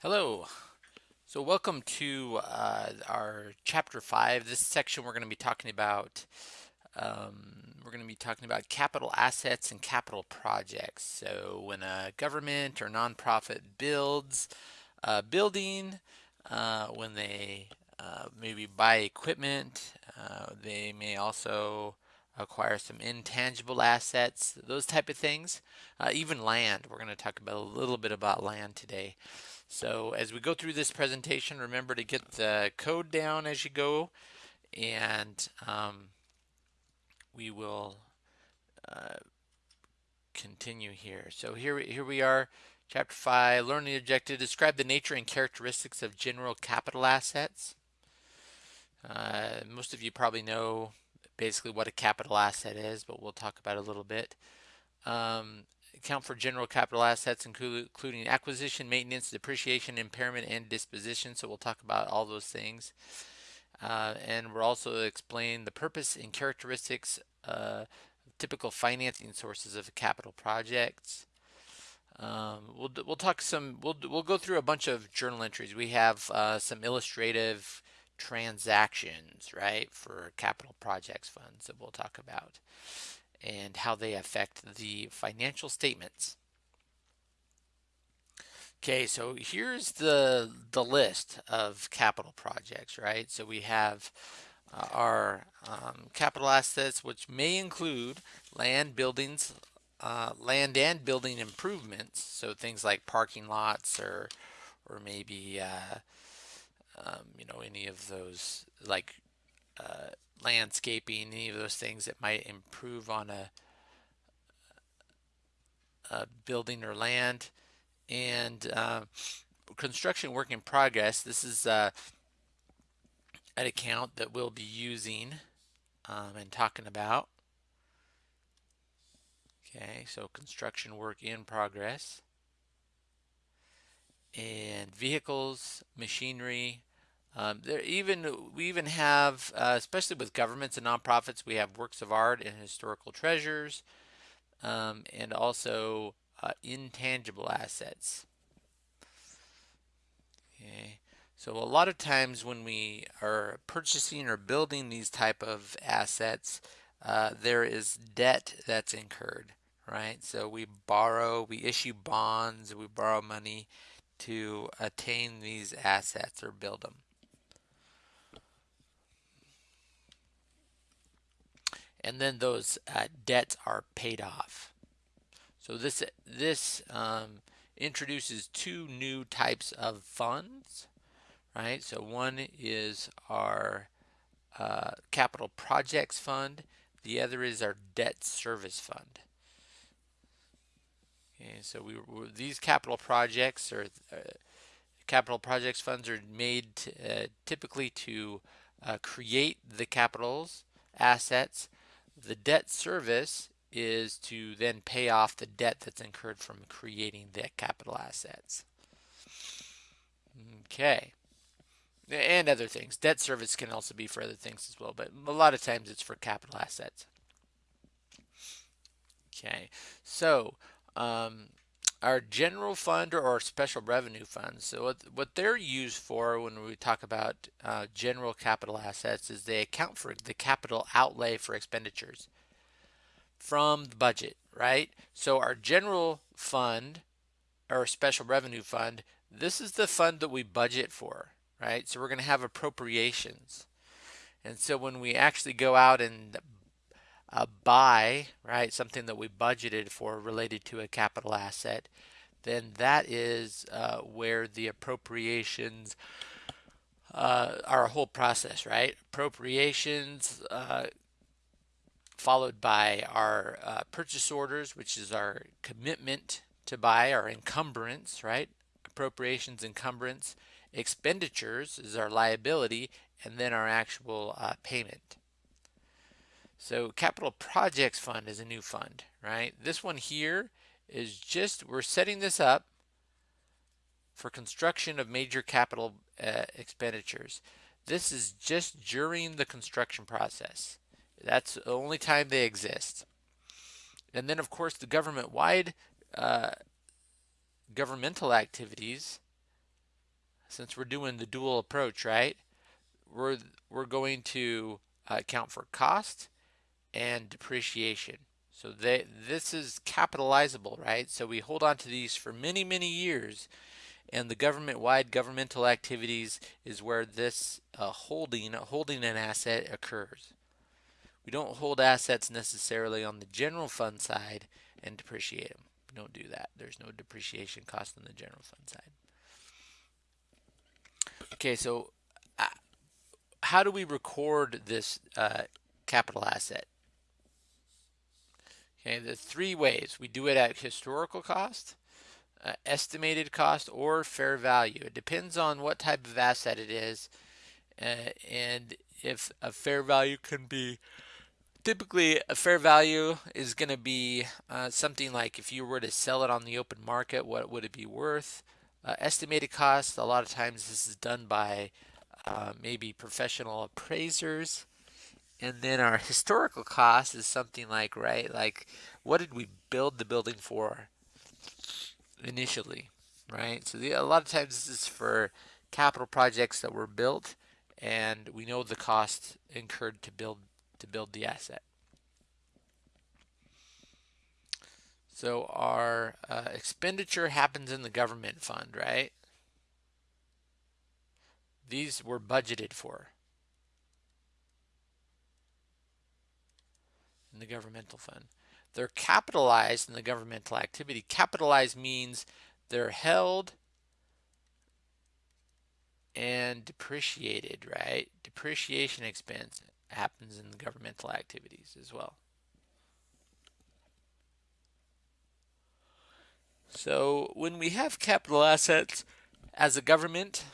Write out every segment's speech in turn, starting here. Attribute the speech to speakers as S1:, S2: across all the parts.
S1: Hello. So welcome to uh, our chapter five. This section we're going to be talking about. Um, we're going to be talking about capital assets and capital projects. So when a government or nonprofit builds a building, uh, when they uh, maybe buy equipment, uh, they may also acquire some intangible assets, those type of things. Uh, even land. We're going to talk about a little bit about land today. So as we go through this presentation, remember to get the code down as you go, and um, we will uh, continue here. So here, here we are, chapter 5, learning objective, describe the nature and characteristics of general capital assets. Uh, most of you probably know basically what a capital asset is, but we'll talk about it a little bit. Um, account for general capital assets, including acquisition, maintenance, depreciation, impairment, and disposition. So we'll talk about all those things. Uh, and we'll also explain the purpose and characteristics, uh, typical financing sources of capital projects. Um, we'll we'll talk some. We'll we'll go through a bunch of journal entries. We have uh, some illustrative transactions, right, for capital projects funds that we'll talk about and how they affect the financial statements. Okay, so here's the the list of capital projects, right? So we have uh, our um, capital assets, which may include land, buildings, uh, land and building improvements. So things like parking lots, or or maybe uh, um, you know any of those like uh, landscaping, any of those things that might improve on a, a building or land. And uh, construction work in progress, this is uh, an account that we'll be using um, and talking about. Okay, so construction work in progress. And vehicles, machinery, um, there even we even have, uh, especially with governments and nonprofits, we have works of art and historical treasures, um, and also uh, intangible assets. Okay, so a lot of times when we are purchasing or building these type of assets, uh, there is debt that's incurred, right? So we borrow, we issue bonds, we borrow money to attain these assets or build them. And then those uh, debts are paid off. So this this um, introduces two new types of funds, right? So one is our uh, capital projects fund. The other is our debt service fund. Okay, so we these capital projects or uh, capital projects funds are made uh, typically to uh, create the capitals assets the debt service is to then pay off the debt that's incurred from creating the capital assets. Okay. And other things. Debt service can also be for other things as well, but a lot of times it's for capital assets. Okay, so um, our general fund or our special revenue funds. So what, what they're used for when we talk about uh, general capital assets is they account for the capital outlay for expenditures from the budget, right? So our general fund or special revenue fund, this is the fund that we budget for, right? So we're going to have appropriations. And so when we actually go out and uh, buy, right, something that we budgeted for related to a capital asset, then that is uh, where the appropriations uh, are a whole process, right? Appropriations uh, followed by our uh, purchase orders, which is our commitment to buy, our encumbrance, right? Appropriations, encumbrance, expenditures is our liability, and then our actual uh, payment. So capital projects fund is a new fund, right? This one here is just, we're setting this up for construction of major capital uh, expenditures. This is just during the construction process. That's the only time they exist. And then of course the government-wide uh, governmental activities since we're doing the dual approach, right? We're we're going to uh, account for cost and depreciation. So they, this is capitalizable, right? So we hold on to these for many, many years. And the government-wide governmental activities is where this uh, holding, holding an asset occurs. We don't hold assets necessarily on the general fund side and depreciate them. We don't do that. There's no depreciation cost on the general fund side. Okay, so uh, how do we record this uh, capital asset? The three ways. We do it at historical cost, uh, estimated cost, or fair value. It depends on what type of asset it is uh, and if a fair value can be typically a fair value is going to be uh, something like if you were to sell it on the open market what would it be worth uh, estimated cost a lot of times this is done by uh, maybe professional appraisers and then our historical cost is something like, right, like what did we build the building for initially, right? So the, a lot of times this is for capital projects that were built and we know the cost incurred to build to build the asset. So our uh, expenditure happens in the government fund, right? These were budgeted for. In the governmental fund. They're capitalized in the governmental activity. Capitalized means they're held and depreciated, right? Depreciation expense happens in the governmental activities as well. So when we have capital assets as a government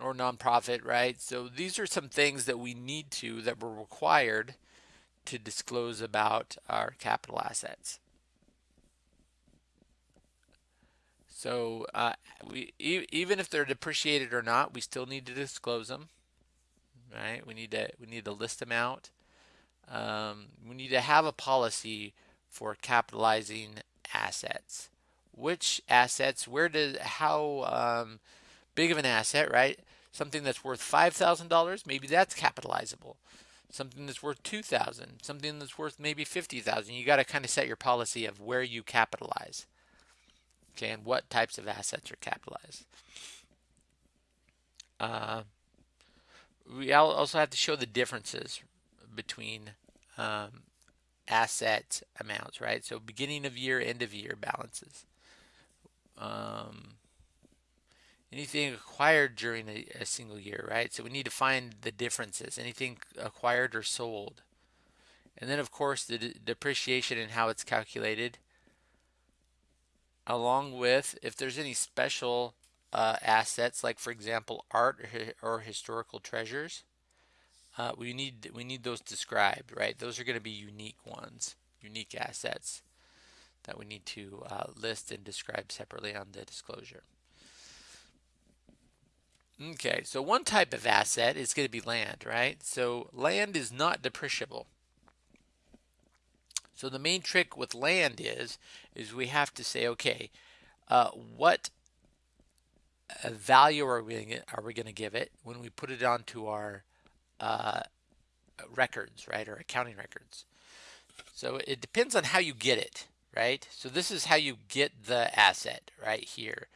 S1: or nonprofit, right? So these are some things that we need to, that were required to disclose about our capital assets. So uh, we e even if they're depreciated or not, we still need to disclose them. Right? We need to we need to list them out. Um, we need to have a policy for capitalizing assets. Which assets? Where does how um, big of an asset? Right? Something that's worth five thousand dollars, maybe that's capitalizable something that's worth 2000 something that's worth maybe 50000 you got to kind of set your policy of where you capitalize. Okay and what types of assets are capitalized. Uh, we also have to show the differences between um, asset amounts right? So beginning of year end of year balances. Um, anything acquired during a, a, single year, right? So we need to find the differences, anything acquired or sold. And then of course the depreciation and how it's calculated along with if there's any special uh, assets like for example art or, or historical treasures uh, we need we need those described right those are going to be unique ones unique assets that we need to uh, list and describe separately on the disclosure Okay, so one type of asset is going to be land, right? So land is not depreciable. So the main trick with land is, is we have to say, okay, uh, what value are we are we going to give it when we put it onto our uh, records, right, or accounting records? So it depends on how you get it, right? So this is how you get the asset right here.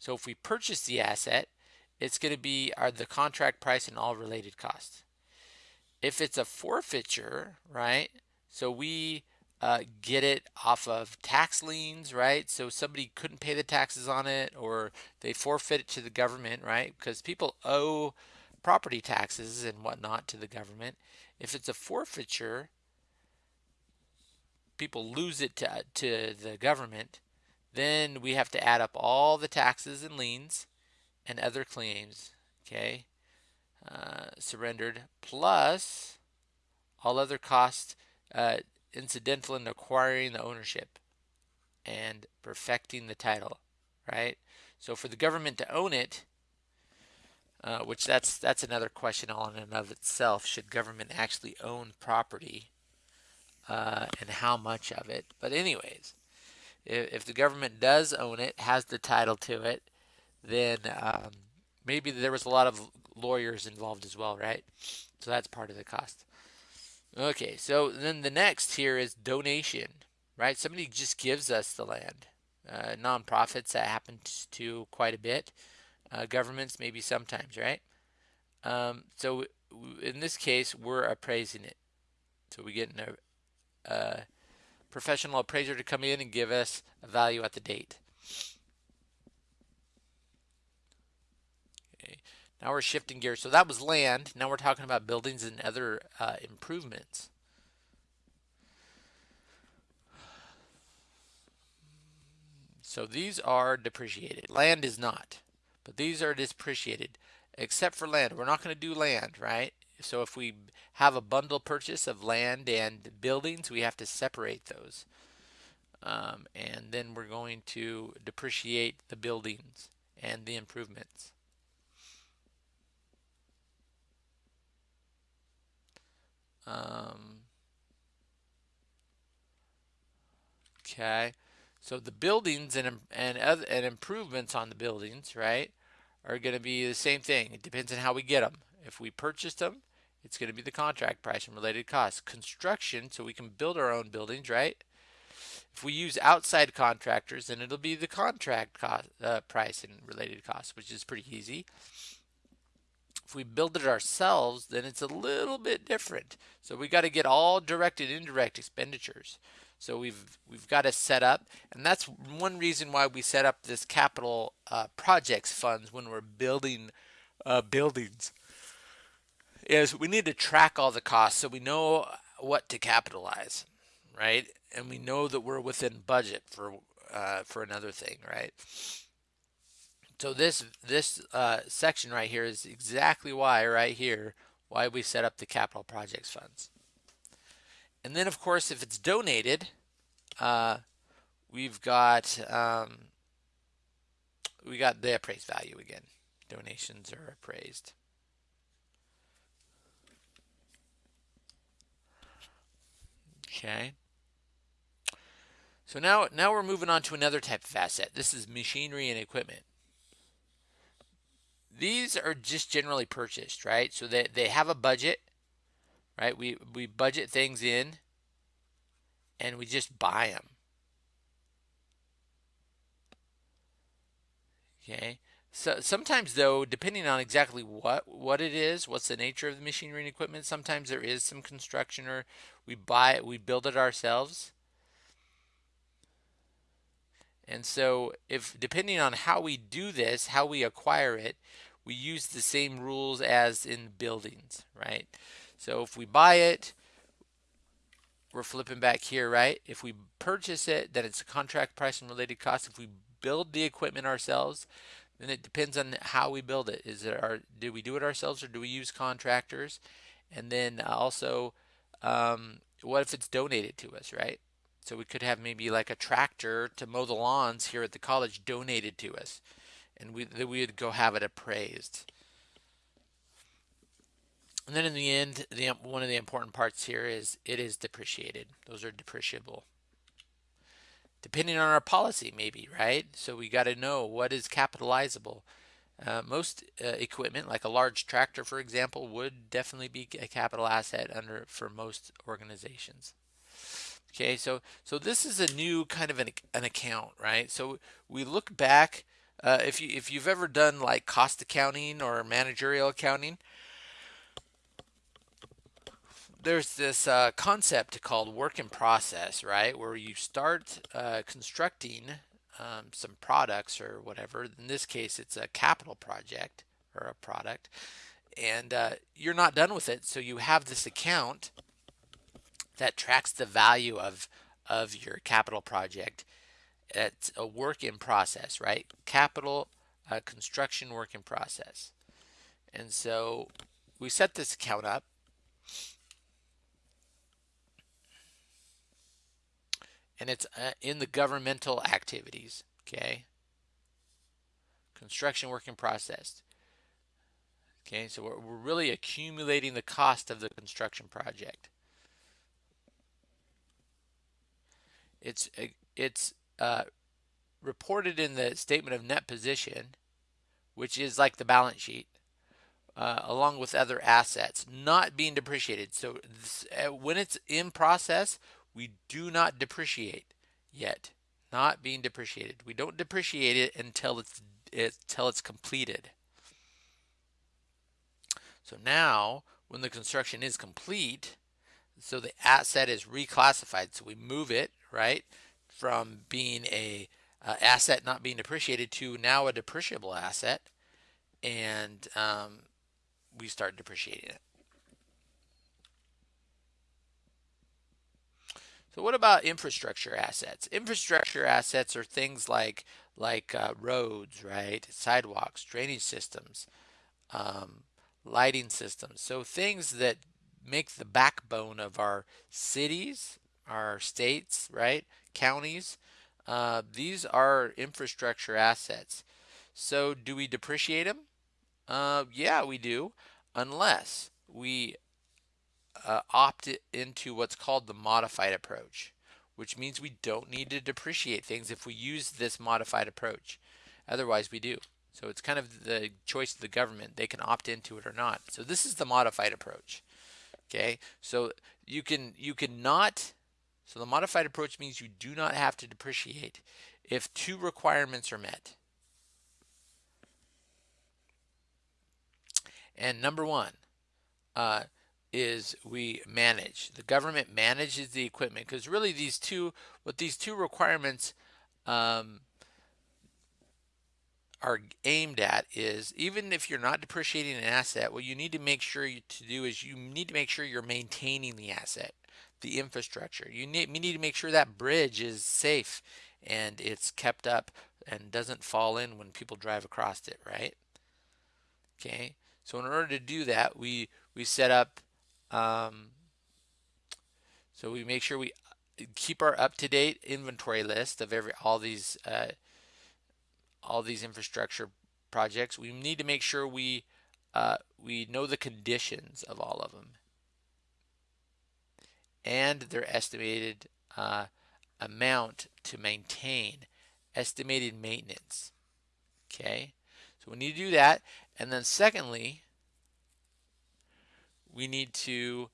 S1: So if we purchase the asset, it's going to be are the contract price and all related costs. If it's a forfeiture, right? So we uh, get it off of tax liens, right? So somebody couldn't pay the taxes on it or they forfeit it to the government, right? Because people owe property taxes and whatnot to the government. If it's a forfeiture, people lose it to, to the government. Then we have to add up all the taxes and liens and other claims, okay, uh, surrendered, plus all other costs uh, incidental in acquiring the ownership and perfecting the title, right? So for the government to own it, uh, which that's that's another question all in and of itself. Should government actually own property, uh, and how much of it? But anyways, if, if, the government does own it, has the title to it, then um, maybe there was a lot of lawyers involved as well, right? So that's part of the cost. Okay, so then the next here is donation, right? Somebody just gives us the land. Uh, nonprofits that happens to quite a bit. Uh, governments maybe sometimes, right? Um, so in this case, we're appraising it. So we get a, a professional appraiser to come in and give us a value at the date. Okay. Now we're shifting gears. So that was land. Now we're talking about buildings and other uh, improvements. So these are depreciated. Land is not, but these are depreciated, except for land. We're not going to do land, right? So if we have a bundle purchase of land and buildings, we have to separate those. Um, and then we're going to depreciate the buildings and the improvements. Um, okay. So the buildings and and and improvements on the buildings, right, are going to be the same thing. It depends on how we get them. If we purchase them, it's going to be the contract price and related costs. Construction, so we can build our own buildings, right? If we use outside contractors, then it'll be the contract cost, uh, price and related costs, which is pretty easy. If we build it ourselves, then it's a little bit different. So we got to get all direct and indirect expenditures. So we've we've got to set up, and that's one reason why we set up this capital uh, projects funds when we're building uh, buildings. Is we need to track all the costs so we know what to capitalize, right? And we know that we're within budget for uh, for another thing, right? So this this uh, section right here is exactly why right here why we set up the capital projects funds. And then, of course, if it's donated, uh, we've got um, we got the appraised value again. Donations are appraised. Okay. So now, now we're moving on to another type of asset. This is machinery and equipment. These are just generally purchased, right? So they, they have a budget right? We, we budget things in and we just buy them. Okay. So sometimes though, depending on exactly what what it is, what's the nature of the machinery and equipment, sometimes there is some construction or we buy it, we build it ourselves. And so if depending on how we do this, how we acquire it, we use the same rules as in buildings, right? So if we buy it, we're flipping back here, right? If we purchase it, then it's a contract price and related cost. If we build the equipment ourselves, then it depends on how we build it. Is it our, do we do it ourselves or do we use contractors? And then also, um, what if it's donated to us, right? So we could have maybe like a tractor to mow the lawns here at the college donated to us. And we, we would go have it appraised. And then in the end, the one of the important parts here is it is depreciated. Those are depreciable. Depending on our policy, maybe, right? So we got to know what is capitalizable. Uh, most uh, equipment, like a large tractor, for example, would definitely be a capital asset under for most organizations. Okay, so so this is a new kind of an, an account, right? So we look back. Uh, if you if you've ever done like cost accounting or managerial accounting, there's this uh, concept called work in process, right? Where you start uh, constructing um, some products or whatever. In this case, it's a capital project or a product, and uh, you're not done with it. So you have this account that tracks the value of of your capital project. It's a work in process, right? Capital uh, construction work in process. And so we set this account up and it's uh, in the governmental activities, okay? Construction work in process. Okay, so we're, we're really accumulating the cost of the construction project. It's uh, it's uh, reported in the statement of net position, which is like the balance sheet, uh, along with other assets not being depreciated. So this, uh, when it's in process, we do not depreciate yet. Not being depreciated. We don't depreciate it until it's it, until it's completed. So now, when the construction is complete, so the asset is reclassified. So we move it right from being a uh, asset not being depreciated to now a depreciable asset, and um, we start depreciating it. So what about infrastructure assets? Infrastructure assets are things like like uh, roads, right? Sidewalks, drainage systems, um, lighting systems. So things that make the backbone of our cities, our states, right? Counties. Uh, these are infrastructure assets. So do we depreciate them? Uh, yeah, we do, unless we uh, opt into what's called the modified approach, which means we don't need to depreciate things if we use this modified approach. Otherwise, we do. So it's kind of the choice of the government. They can opt into it or not. So this is the modified approach. Okay, so you can you can not. So the modified approach means you do not have to depreciate if two requirements are met. And number one, uh, is we manage. The government manages the equipment because really these two, what these two requirements um, are aimed at is even if you're not depreciating an asset, what you need to make sure you, to do is you need to make sure you're maintaining the asset, the infrastructure. You need, you need to make sure that bridge is safe and it's kept up and doesn't fall in when people drive across it, right? Okay, so in order to do that, we we set up um, so we make sure we uh, keep our up-to-date inventory list of every all these uh, all these infrastructure projects. We need to make sure we uh, we know the conditions of all of them and their estimated uh, amount to maintain, estimated maintenance. Okay, so we need to do that. And then secondly, we need to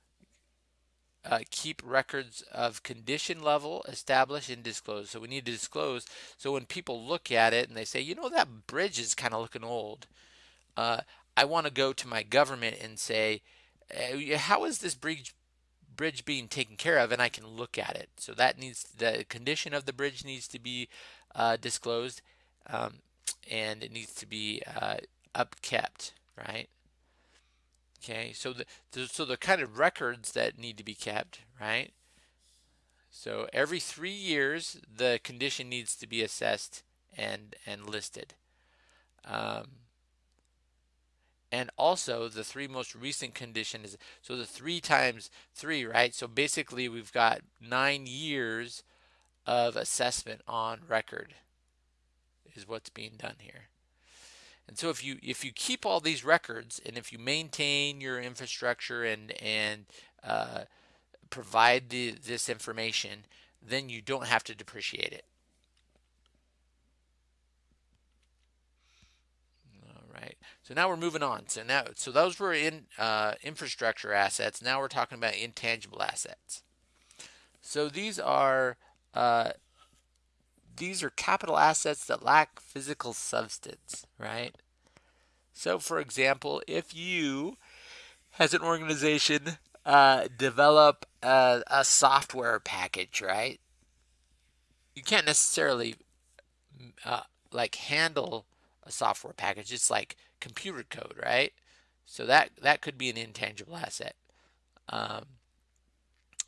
S1: uh, keep records of condition level established and disclosed. So we need to disclose. So when people look at it and they say, you know, that bridge is kind of looking old. Uh, I want to go to my government and say, uh, how is this bridge bridge being taken care of? And I can look at it. So that needs the condition of the bridge needs to be uh, disclosed, um, and it needs to be uh, upkept, right? Okay, so the, the, so the kind of records that need to be kept, right? So every three years, the condition needs to be assessed and and listed. Um, and also the three most recent conditions. So the three times three, right? So basically we've got nine years of assessment on record is what's being done here. And so if you if you keep all these records and if you maintain your infrastructure and and uh, provide the, this information, then you don't have to depreciate it. All right. So now we're moving on. So now so those were in uh, infrastructure assets. Now we're talking about intangible assets. So these are uh, these are capital assets that lack physical substance, right? So, for example, if you, as an organization, uh, develop a, a software package, right? You can't necessarily uh, like handle a software package. It's like computer code, right? So that that could be an intangible asset. Um,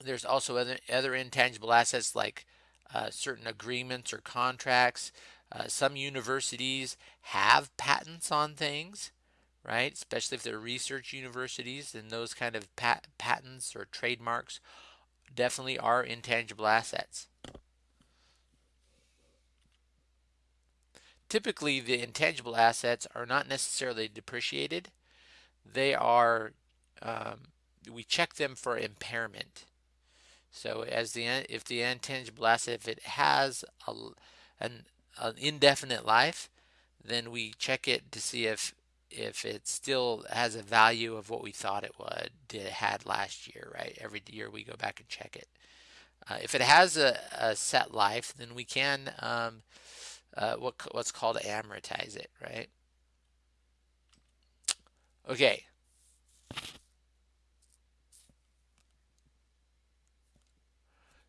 S1: there's also other other intangible assets like uh, certain agreements or contracts. Uh, some universities have patents on things, right? Especially if they're research universities, then those kind of pat patents or trademarks definitely are intangible assets. Typically, the intangible assets are not necessarily depreciated. They are, um, we check them for impairment. So as the if the intangible asset if it has a, an, an indefinite life, then we check it to see if if it still has a value of what we thought it would it had last year, right? Every year we go back and check it. Uh, if it has a, a, set life, then we can um, uh, what, what's called amortize it, right? Okay.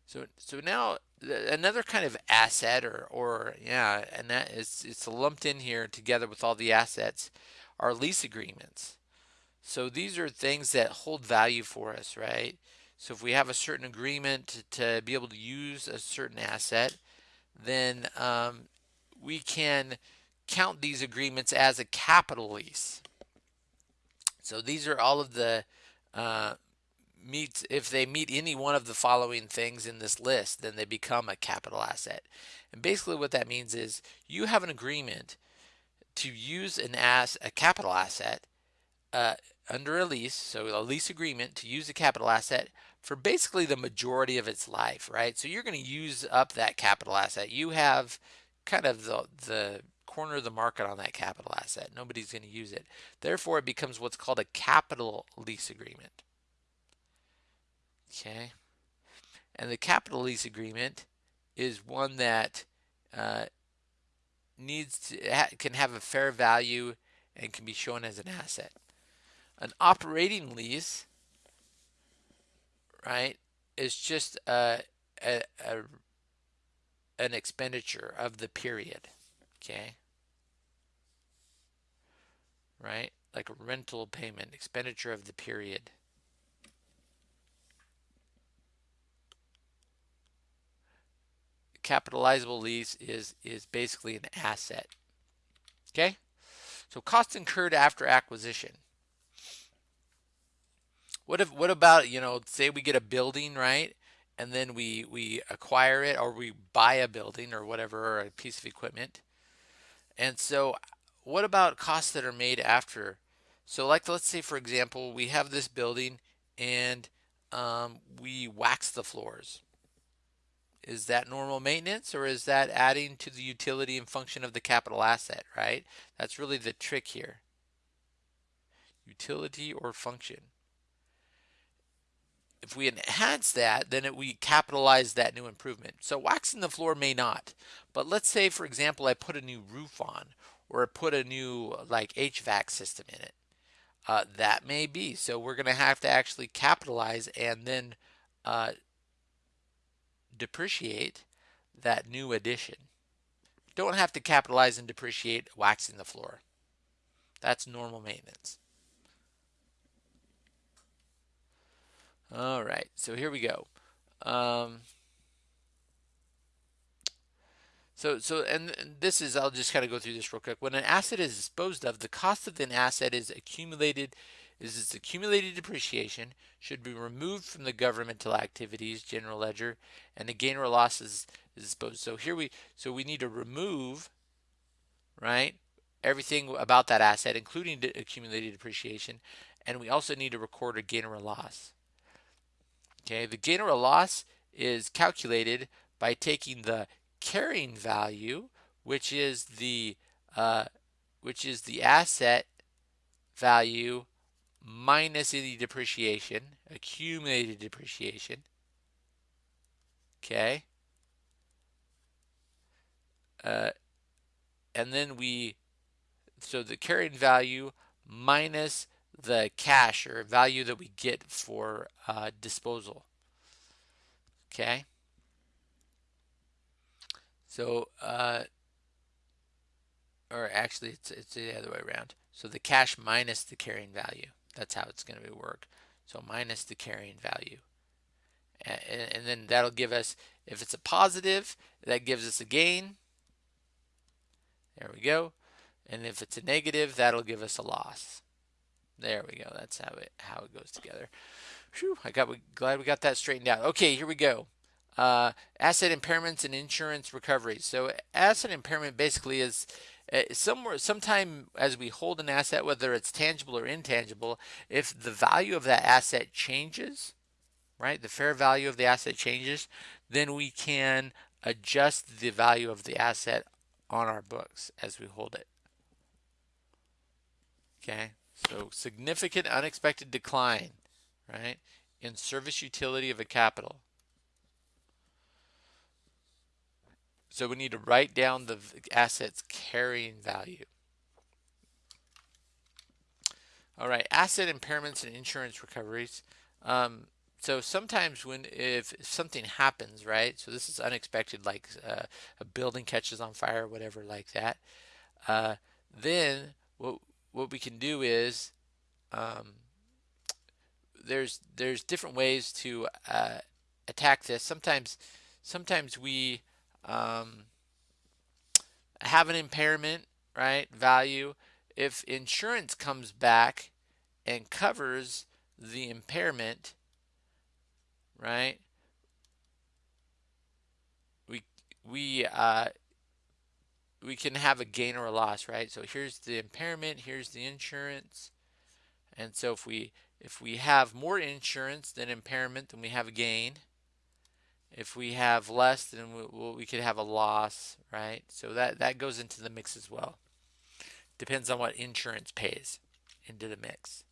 S1: So so now another kind of asset or or yeah, and that is it's lumped in here together with all the assets are lease agreements. So these are things that hold value for us, right? So if we have a certain agreement to, to be able to use a certain asset, then um, we can count these agreements as a capital lease. So these are all of the uh, meets if they meet any one of the following things in this list, then they become a capital asset. And basically what that means is you have an agreement to use an as a capital asset uh, under a lease, so a lease agreement to use a capital asset for basically the majority of its life, right? So you're going to use up that capital asset. You have kind of the, the corner of the market on that capital asset. Nobody's going to use it. Therefore, it becomes what's called a capital lease agreement. Okay. And the capital lease agreement is one that uh, needs to ha can have a fair value and can be shown as an asset. An operating lease, right, is just a, a, a an expenditure of the period. Okay. Right? Like a rental payment, expenditure of the period. capitalizable lease is is basically an asset. Okay? So cost incurred after acquisition. What if what about, you know, say we get a building, right? And then we we acquire it or we buy a building or whatever or a piece of equipment. And so what about costs that are made after? So like let's say for example, we have this building and um, we wax the floors is that normal maintenance or is that adding to the utility and function of the capital asset, right? That's really the trick here. Utility or function. If we enhance that, then it, we capitalize that new improvement. So waxing the floor may not, but let's say, for example, I put a new roof on or put a new like HVAC system in it. Uh, that may be. So we're going to have to actually capitalize and then uh, depreciate that new addition. Don't have to capitalize and depreciate waxing the floor. That's normal maintenance. All right, so here we go. Um, so, so, and this is, I'll just kind of go through this real quick. When an asset is disposed of, the cost of an asset is accumulated is its accumulated depreciation should be removed from the governmental activities general ledger and the gain or loss is, is disposed. So here we so we need to remove right everything about that asset including accumulated depreciation and we also need to record a gain or a loss. Okay, the gain or a loss is calculated by taking the carrying value which is the uh, which is the asset value minus any depreciation, accumulated depreciation. Okay. Uh, and then we, so the carrying value minus the cash or value that we get for uh, disposal. Okay. So, uh, or actually it's, it's the other way around. So the cash minus the carrying value. That's how it's going to work. So minus the carrying value. And, and then that'll give us, if it's a positive, that gives us a gain. There we go. And if it's a negative, that'll give us a loss. There we go. That's how it how it goes together. Whew, I got glad we got that straightened out. Okay, here we go. Uh, asset impairments and insurance recovery. So asset impairment basically is uh, somewhere sometime as we hold an asset whether it's tangible or intangible if the value of that asset changes right the fair value of the asset changes then we can adjust the value of the asset on our books as we hold it Okay, so significant unexpected decline, right, in service utility of a capital. So we need to write down the asset's carrying value. All right, asset impairments and insurance recoveries. Um, so sometimes when if, something happens, right? So this is unexpected, like uh, a building catches on fire, or whatever, like that. Uh, then what what we can do is um, there's there's different ways to uh, attack this. Sometimes sometimes we um, have an impairment, right? Value. If insurance comes back and covers the impairment, right? We we uh, we can have a gain or a loss, right? So here's the impairment, here's the insurance, and so if we if we have more insurance than impairment, then we have a gain. If we have less, then we, we could have a loss, right? So that that goes into the mix as well. Depends on what insurance pays into the mix.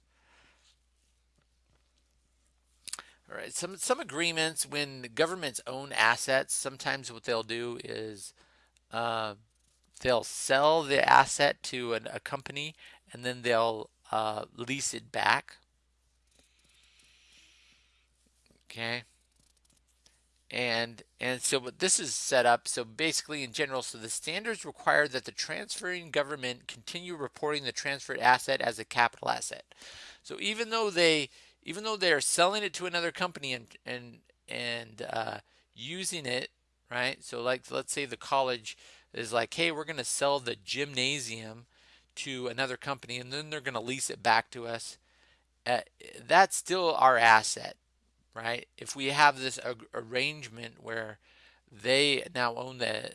S1: All right, some some agreements when governments own assets, sometimes what they'll do is uh, they'll sell the asset to an, a company and then they'll uh, lease it back. Okay. And and so but this is set up so basically in general so the standards require that the transferring government continue reporting the transferred asset as a capital asset. So even though they even though they're selling it to another company and and and uh, using it, right? So like let's say the college is like, hey, we're going to sell the gymnasium to another company, and then they're going to lease it back to us. Uh, that's still our asset, right? If we have this arrangement where they now own the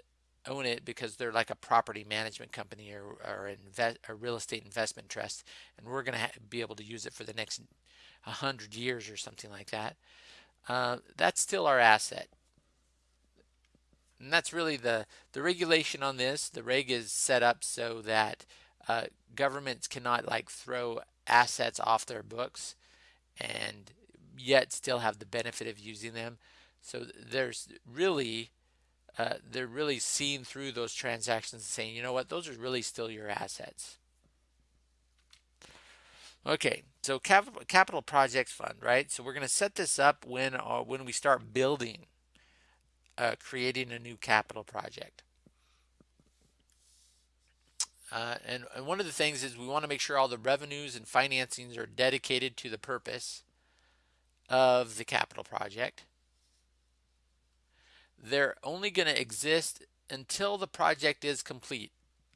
S1: own it because they're like a property management company or, or invest, a real estate investment trust, and we're going to be able to use it for the next 100 years or something like that, uh, that's still our asset. And that's really the, the regulation on this. The reg is set up so that uh, governments cannot like throw assets off their books and yet still have the benefit of using them. So there's really, uh, they're really seeing through those transactions and saying, you know what, those are really still your assets. Okay, so capital, capital projects fund, right? So we're going to set this up when uh, when we start building, uh, creating a new capital project. Uh, and, and one of the things is we want to make sure all the revenues and financings are dedicated to the purpose of the capital project. They're only going to exist until the project is complete,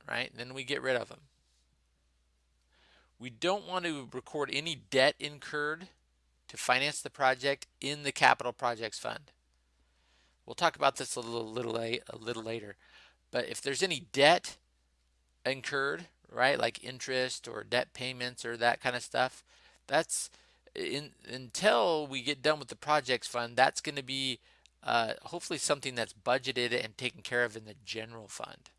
S1: right? Then we get rid of them. We don't want to record any debt incurred to finance the project in the capital projects fund. We'll talk about this a little, little, a little later. But if there's any debt incurred, right, like interest or debt payments or that kind of stuff, that's in, until we get done with the projects fund, that's going to be uh, hopefully something that's budgeted and taken care of in the general fund.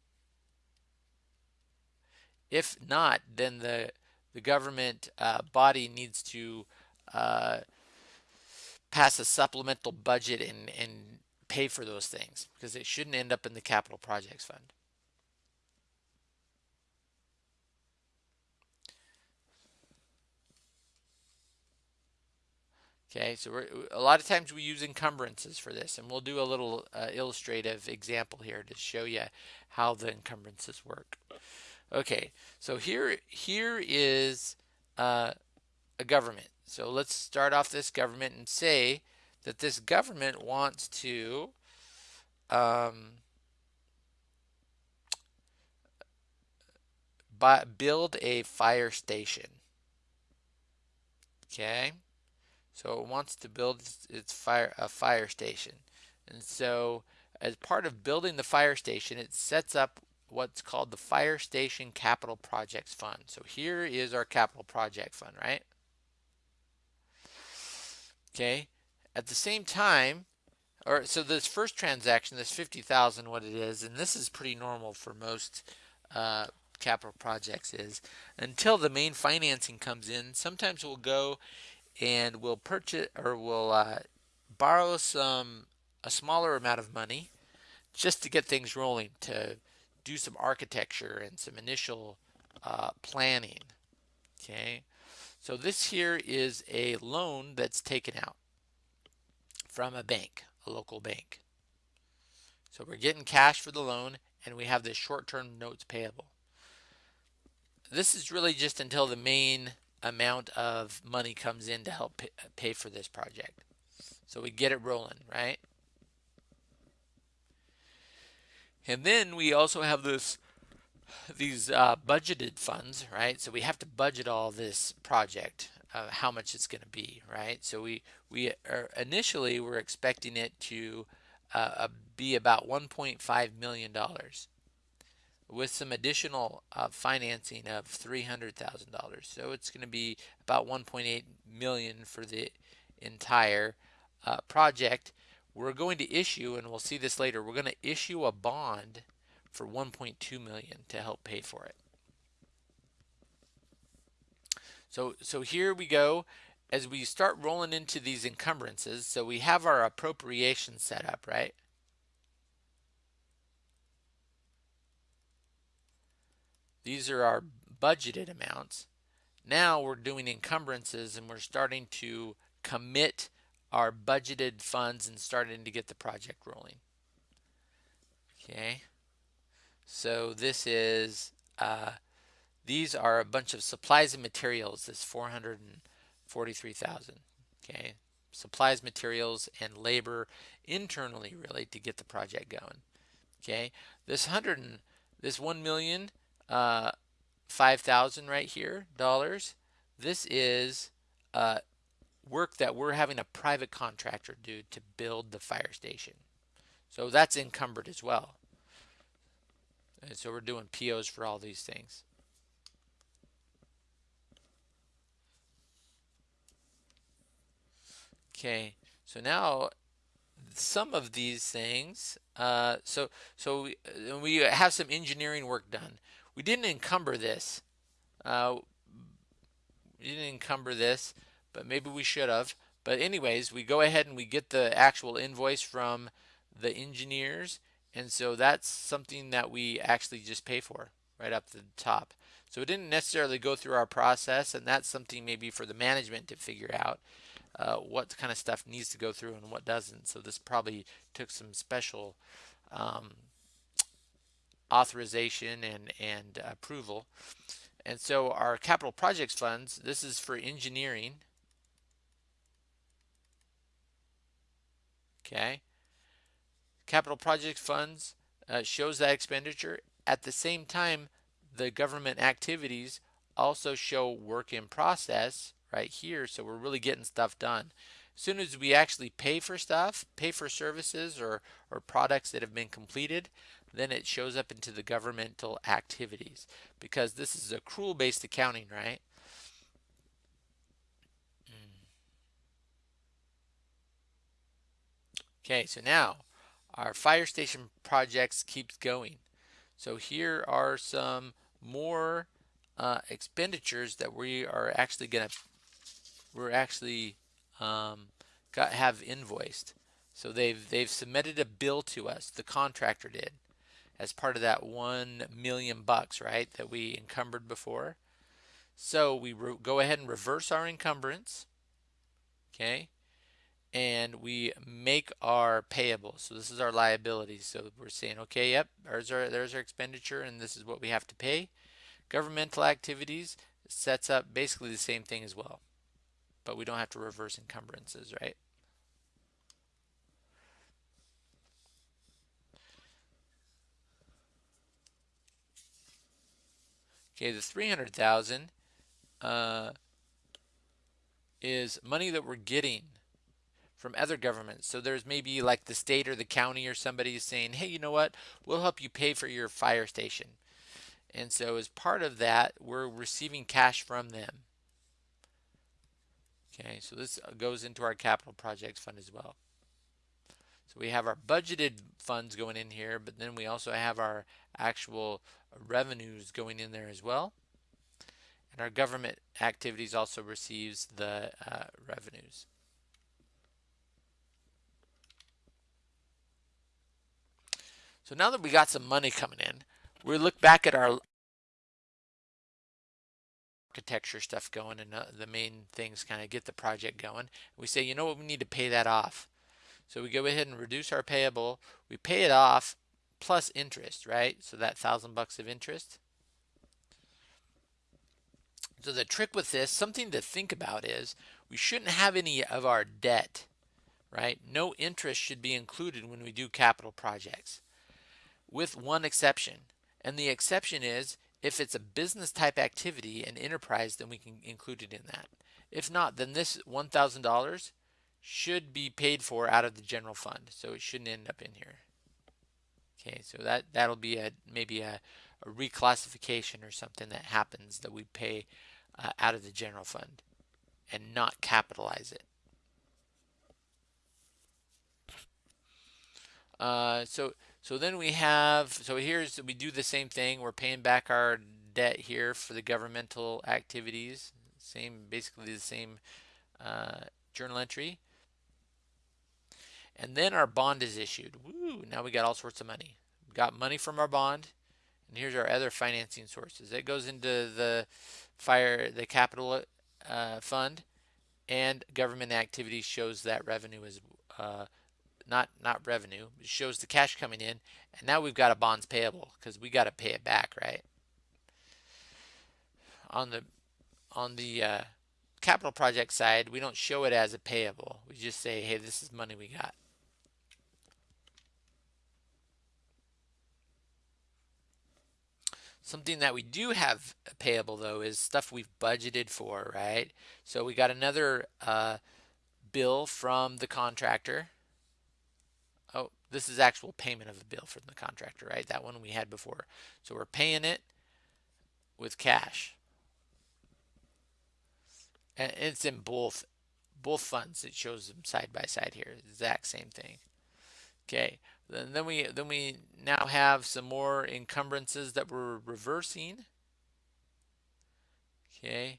S1: If not, then the the government uh, body needs to uh, pass a supplemental budget and, and pay for those things because it shouldn't end up in the capital projects fund. Okay, so a lot of times we use encumbrances for this, and we'll do a little uh, illustrative example here to show you how the encumbrances work. Okay, so here here is uh, a government. So let's start off this government and say that this government wants to um, buy, build a fire station. Okay, so it wants to build its fire a fire station, and so as part of building the fire station, it sets up what's called the Fire Station Capital Projects Fund. So here is our capital project fund, right? Okay. At the same time, or so this first transaction, this 50,000, what it is, and this is pretty normal for most uh, capital projects is until the main financing comes in. Sometimes we'll go and we'll purchase or we'll uh, borrow some a smaller amount of money just to get things rolling to do some architecture and some initial uh, planning. Okay, so this here is a loan that's taken out from a bank, a local bank. So we're getting cash for the loan and we have this short-term notes payable. This is really just until the main amount of money comes in to help pay for this project. So we get it rolling, right? And then we also have this these uh, budgeted funds, right? So we have to budget all this project, uh, how much it's going to be, right? So we we are initially we're expecting it to uh, be about 1.5 million dollars, with some additional uh, financing of $300,000. So it's going to be about 1.8 million for the entire uh, project. We're going to issue, and we'll see this later. We're going to issue a bond for 1.2 million to help pay for it. So, so here we go as we start rolling into these encumbrances. So we have our appropriation set up, right? These are our budgeted amounts. Now we're doing encumbrances and we're starting to commit our budgeted funds and starting to get the project rolling. Okay. So this is, uh, these are a bunch of supplies and materials, this 443,000, okay? Supplies, materials, and labor internally really to get the project going, okay? This 100 and, this 1 million, uh, 5,000 right here, dollars, this is uh, work that we're having a private contractor do to build the fire station. So that's encumbered as well. And so we're doing POs for all these things. Okay, so now some of these things, uh, so so we, uh, we have some engineering work done. We didn't encumber this. Uh, we didn't encumber this, but maybe we should have. But anyways, we go ahead and we get the actual invoice from the engineers and so that's something that we actually just pay for right up the top. So it didn't necessarily go through our process, and that's something maybe for the management to figure out uh, what kind of stuff needs to go through and what doesn't. So this probably took some special um, authorization and, and approval. And so our capital projects funds, this is for engineering. Okay. Capital project funds uh, shows that expenditure. At the same time, the government activities also show work in process right here. So we're really getting stuff done. As soon as we actually pay for stuff, pay for services or, or products that have been completed, then it shows up into the governmental activities because this is accrual based accounting, right? Hmm. Okay, so now our fire station projects keeps going. So here are some more uh, expenditures that we are actually going to we're actually um, got have invoiced. So they've they've submitted a bill to us. The contractor did as part of that one million bucks, right? That we encumbered before. So we go ahead and reverse our encumbrance. Okay and we make our payable. So this is our liability. So we're saying, okay, yep, there's our, there's our expenditure and this is what we have to pay. Governmental activities sets up basically the same thing as well, but we don't have to reverse encumbrances, right? Okay, the 300,000 uh, is money that we're getting from other governments. So there's maybe like the state or the county or somebody saying, hey, you know what? We'll help you pay for your fire station. And so as part of that, we're receiving cash from them. Okay, so this goes into our capital projects fund as well. So we have our budgeted funds going in here, but then we also have our actual revenues going in there as well. And our government activities also receives the uh, revenues. So now that we got some money coming in, we look back at our architecture stuff going and uh, the main things kind of get the project going. We say, you know what, we need to pay that off. So we go ahead and reduce our payable. We pay it off plus interest, right? So that thousand bucks of interest. So the trick with this, something to think about is we shouldn't have any of our debt, right? No interest should be included when we do capital projects with one exception. And the exception is if it's a business type activity and enterprise, then we can include it in that. If not, then this $1,000 should be paid for out of the general fund. So it shouldn't end up in here. Okay, so that, that'll be a maybe a, a reclassification or something that happens that we pay uh, out of the general fund and not capitalize it. Uh, so so then we have, so here's, we do the same thing. We're paying back our debt here for the governmental activities. Same, basically the same uh, journal entry. And then our bond is issued. Woo, now we got all sorts of money. We got money from our bond. And here's our other financing sources. It goes into the fire, the capital uh, fund and government activity shows that revenue is uh, not not revenue. It shows the cash coming in, and now we've got a bonds payable because we got to pay it back, right? On the on the uh, capital project side, we don't show it as a payable. We just say, hey, this is money we got. Something that we do have a payable though is stuff we've budgeted for, right? So we got another uh, bill from the contractor this is actual payment of the bill from the contractor, right? That one we had before. So we're paying it with cash. And it's in both both funds. It shows them side by side here. Exact same thing. Okay. Then, then we then we now have some more encumbrances that we're reversing. Okay.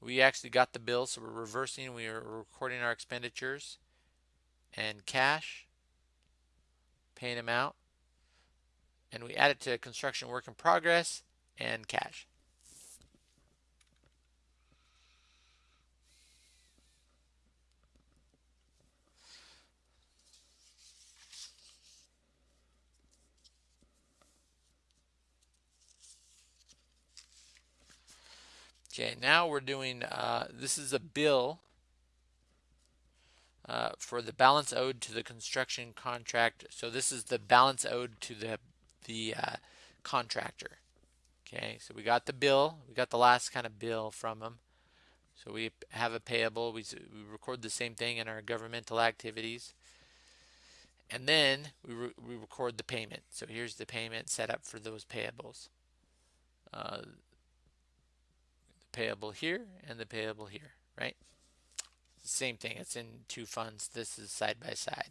S1: We actually got the bill, so we're reversing. We are recording our expenditures and cash paying them out. And we add it to construction work in progress and cash. Okay, now we're doing, uh, this is a bill uh, for the balance owed to the construction contract. So this is the balance owed to the the uh, contractor. Okay, so we got the bill. We got the last kind of bill from them. So we have a payable. We, we record the same thing in our governmental activities. And then we, re we record the payment. So here's the payment set up for those payables. Uh, the payable here and the payable here, right? Same thing, it's in two funds. This is side by side.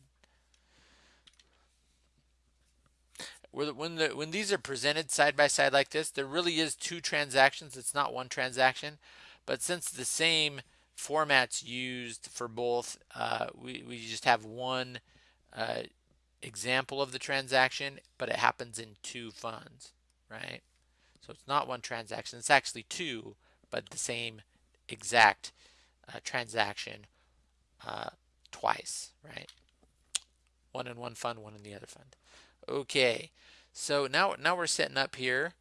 S1: When the when these are presented side by side like this, there really is two transactions. It's not one transaction, but since the same format's used for both, uh, we we just have one uh, example of the transaction, but it happens in two funds, right? So it's not one transaction. It's actually two, but the same exact transaction uh, twice, right? One in one fund, one in the other fund. Okay, so now now we're setting up here,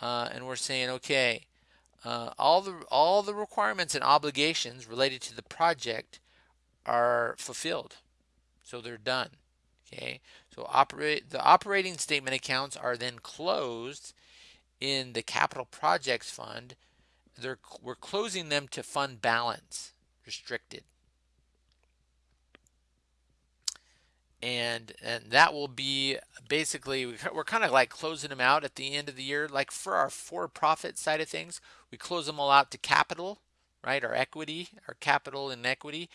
S1: uh, and we're saying, okay, uh, all the all the requirements and obligations related to the project are fulfilled, so they're done. Okay, so operate the operating statement accounts are then closed in the capital projects fund. They're we're closing them to fund balance restricted. And, and that will be basically, we're kind of like closing them out at the end of the year. Like for our for-profit side of things, we close them all out to capital, right? Our equity, our capital and equity.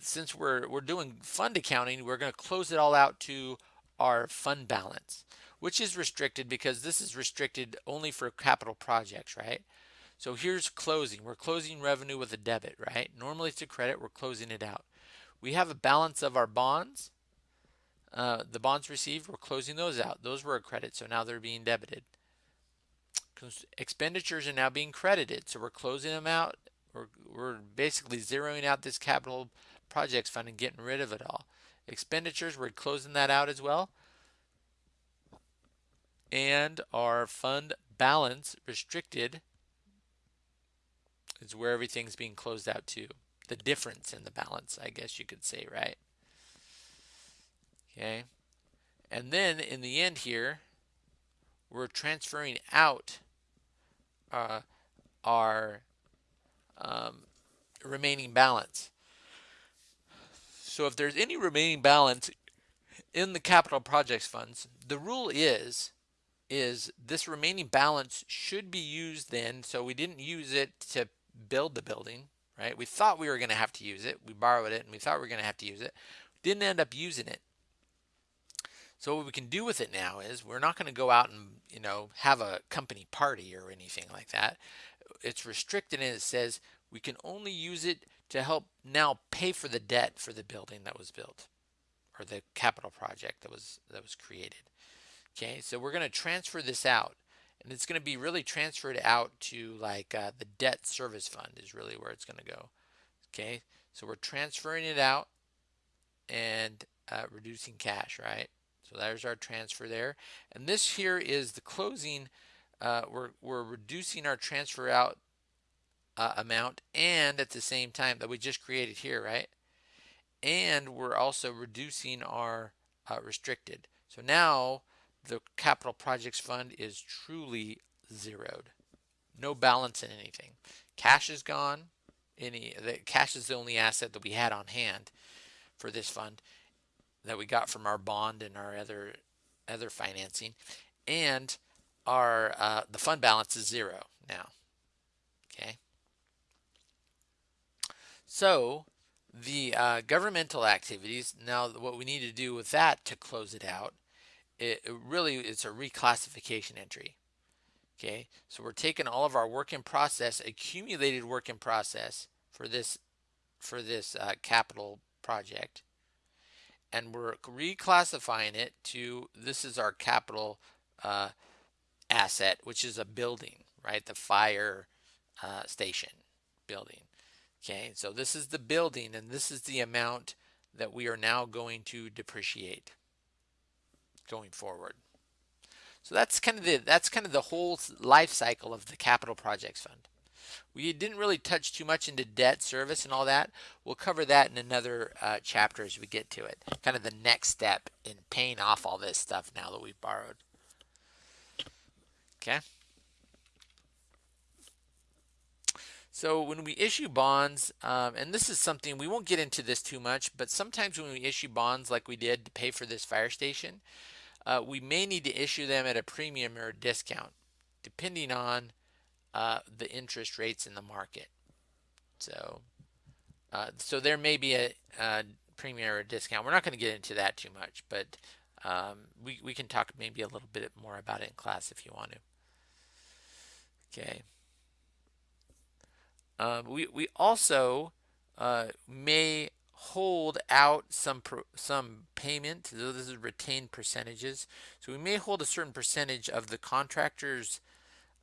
S1: Since we're, we're doing fund accounting, we're going to close it all out to our fund balance, which is restricted because this is restricted only for capital projects, right? So here's closing. We're closing revenue with a debit, right? Normally it's a credit, we're closing it out. We have a balance of our bonds. Uh, the bonds received, we're closing those out. Those were a credit, so now they're being debited. Expenditures are now being credited, so we're closing them out. We're, we're basically zeroing out this capital projects fund and getting rid of it all. Expenditures, we're closing that out as well. And our fund balance restricted is where everything's being closed out to. The difference in the balance, I guess you could say, right? Okay. And then in the end here, we're transferring out uh, our um, remaining balance. So if there's any remaining balance in the capital projects funds, the rule is is this remaining balance should be used then so we didn't use it to build the building right? We thought we were going to have to use it. We borrowed it and we thought we were going to have to use it. Didn't end up using it. So what we can do with it now is we're not going to go out and you know have a company party or anything like that. It's restricted and it says we can only use it to help now pay for the debt for the building that was built or the capital project that was that was created. Okay, so we're going to transfer this out and it's going to be really transferred out to like uh, the debt service fund is really where it's going to go. Okay, so we're transferring it out and uh, reducing cash, right? So there's our transfer there. And this here is the closing. Uh, we're, we're reducing our transfer out uh, amount and at the same time that we just created here, right? And we're also reducing our uh, restricted. So now the capital projects fund is truly zeroed. No balance in anything. Cash is gone. Any the cash is the only asset that we had on hand for this fund that we got from our bond and our other other financing, and our uh, the fund balance is zero now. Okay. So the uh, governmental activities, now what we need to do with that to close it out, it, really it's a reclassification entry. Okay, so we're taking all of our work in process, accumulated work in process for this for this uh, capital project, and we're reclassifying it to this is our capital uh, asset, which is a building, right? The fire uh, station building. Okay, so this is the building and this is the amount that we are now going to depreciate going forward. So that's kind of the that's kind of the whole life cycle of the capital projects fund. We didn't really touch too much into debt service and all that. We'll cover that in another uh, chapter as we get to it. Kind of the next step in paying off all this stuff now that we've borrowed. Okay. So when we issue bonds, um, and this is something, we won't get into this too much, but sometimes when we issue bonds like we did to pay for this fire station, uh, we may need to issue them at a premium or a discount, depending on uh, the interest rates in the market. So, uh, so there may be a, a, premium or a discount. We're not going to get into that too much, but um, we, we can talk maybe a little bit more about it in class if you want to. Okay. Um, we, we also uh, may hold out some some payment. So this is retained percentages. So we may hold a certain percentage of the contractor's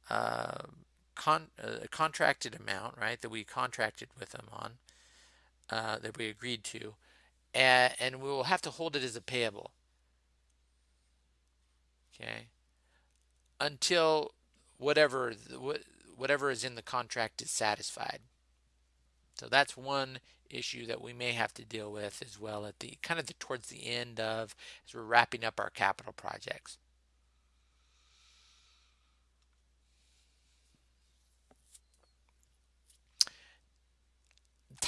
S1: uh, con uh, contracted amount, right, that we contracted with them on, uh, that we agreed to, and, and we will have to hold it as a payable. Okay. Until whatever whatever is in the contract is satisfied. So that's one issue that we may have to deal with as well at the kind of the towards the end of as we're wrapping up our capital projects.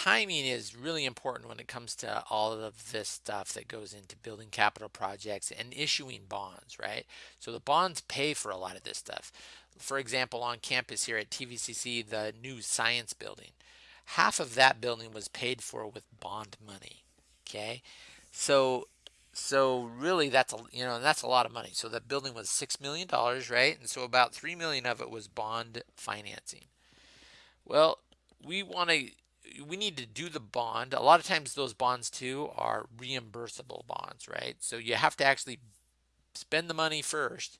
S1: timing is really important when it comes to all of this stuff that goes into building capital projects and issuing bonds, right? So the bonds pay for a lot of this stuff. For example, on campus here at TVCC, the new science building, half of that building was paid for with bond money. Okay, so so really that's a you know that's a lot of money. So that building was six million dollars, right? And so about three million of it was bond financing. Well, we want to we need to do the bond. A lot of times those bonds too are reimbursable bonds, right? So you have to actually spend the money first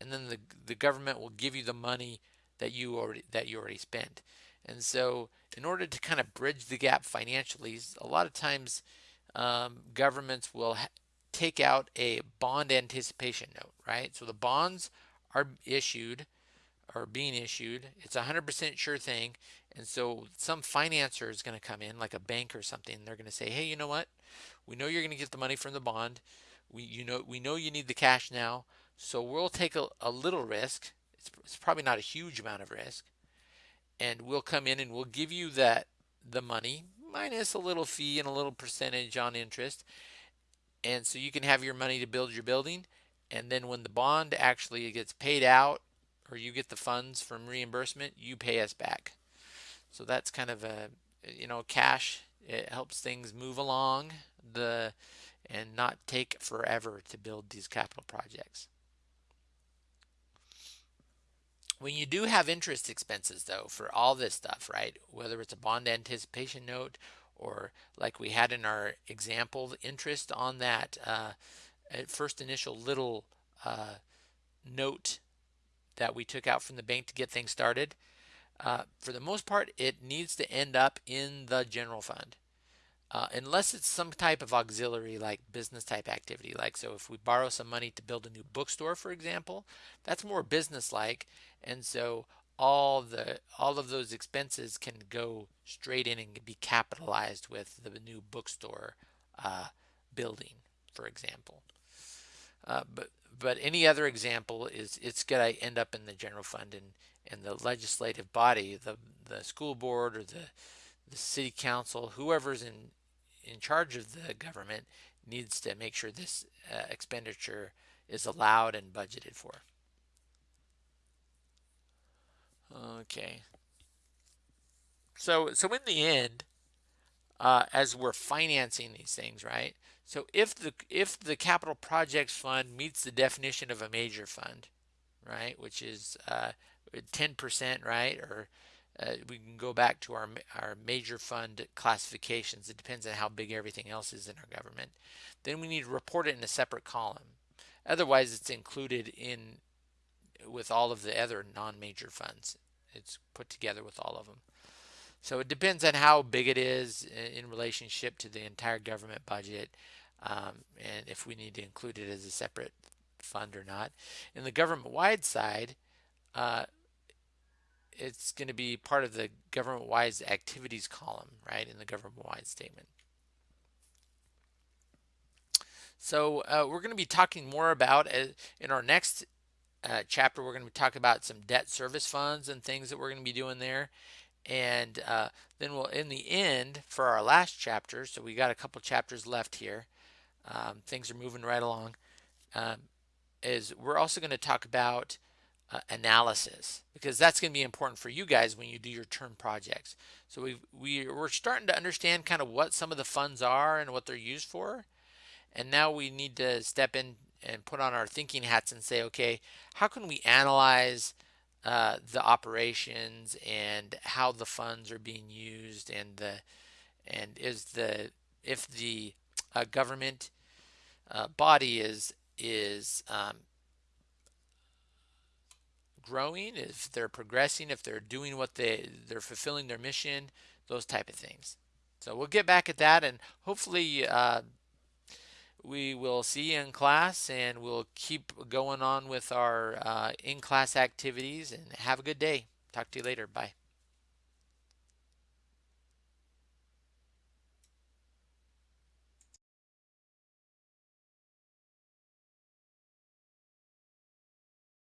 S1: and then the the government will give you the money that you already that you already spent. And so in order to kind of bridge the gap financially, a lot of times um, governments will take out a bond anticipation note, right? So the bonds are issued or being issued. It's a 100% sure thing. And so some financer is going to come in, like a bank or something. They're going to say, hey, you know what? We know you're going to get the money from the bond. We, you know, we know you need the cash now. So we'll take a, a little risk. It's, it's probably not a huge amount of risk. And we'll come in and we'll give you that the money minus a little fee and a little percentage on interest. And so you can have your money to build your building. And then when the bond actually gets paid out or you get the funds from reimbursement, you pay us back. So that's kind of a, you know, cash. It helps things move along the and not take forever to build these capital projects. When you do have interest expenses though for all this stuff, right? Whether it's a bond anticipation note or like we had in our example, interest on that uh, first initial little uh, note that we took out from the bank to get things started, uh, for the most part, it needs to end up in the general fund. Uh, unless it's some type of auxiliary like business type activity like so if we borrow some money to build a new bookstore for example that's more business like and so all the all of those expenses can go straight in and be capitalized with the new bookstore uh, building for example. Uh, but but any other example is it's going to end up in the general fund and and the legislative body, the the school board or the the city council, whoever's in in charge of the government needs to make sure this uh, expenditure is allowed and budgeted for. Okay. So so in the end, uh, as we're financing these things, right? So if the if the capital projects fund meets the definition of a major fund, right, which is uh, 10%, right, or uh, we can go back to our our major fund classifications. It depends on how big everything else is in our government. Then we need to report it in a separate column. Otherwise, it's included in with all of the other non-major funds. It's put together with all of them. So it depends on how big it is in relationship to the entire government budget um, and if we need to include it as a separate fund or not. In the government-wide side, uh, it's going to be part of the government-wide activities column, right, in the government-wide statement. So uh, we're going to be talking more about, uh, in our next uh, chapter, we're going to talking about some debt service funds and things that we're going to be doing there. And uh, then we'll, in the end, for our last chapter, so we got a couple chapters left here, um, things are moving right along, um, is we're also going to talk about uh, analysis because that's going to be important for you guys when you do your term projects. So we we we're starting to understand kind of what some of the funds are and what they're used for, and now we need to step in and put on our thinking hats and say, okay, how can we analyze uh, the operations and how the funds are being used and the and is the if the uh, government uh, body is is um, growing, if they're progressing, if they're doing what they they're fulfilling their mission, those type of things. So we'll get back at that, and hopefully uh, we will see you in class, and we'll keep going on with our uh, in-class activities. And have a good day. Talk to you later. Bye.